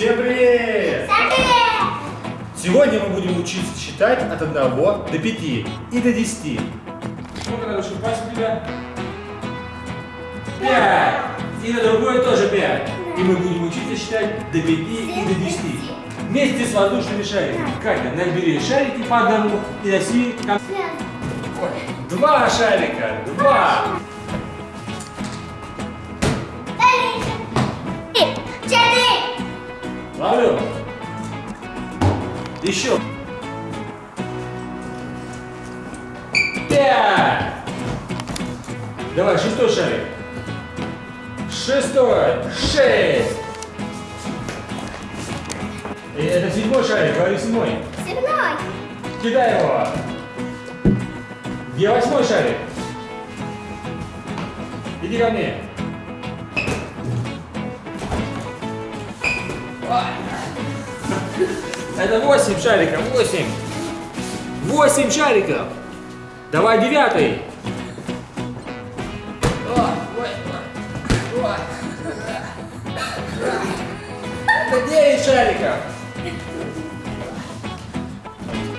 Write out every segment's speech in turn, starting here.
Всем привет! Сегодня мы будем учиться считать от 1 до 5 и до 10. Сколько надо, пальцы у тебя? Пять. И на другой тоже пять. И мы будем учиться считать до 5 и до 10. Вместе с воздушными шариками. Катя, набери шарики по одному и носи. Два шарика. Два. Ловлю. Еще. Пять. Давай, шестой шарик. Шестой. Шесть. И это седьмой шарик, говори седьмой. Кидай его. Где восьмой шарик? Иди ко мне. Это восемь шариков, восемь. Восемь шариков. Давай девятый. Это девять шариков.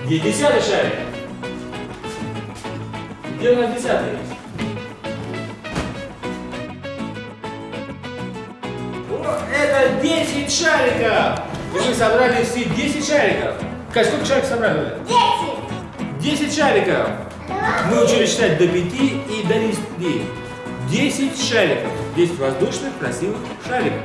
Где десятый шарик? Где у нас десятый? О, 10 шариков! И мы собрали все 10 шариков. Кать, сколько шариков собрали? 10 шариков. Мы учились считать до 5 и до 10. 10 шариков. 10 воздушных красивых шариков.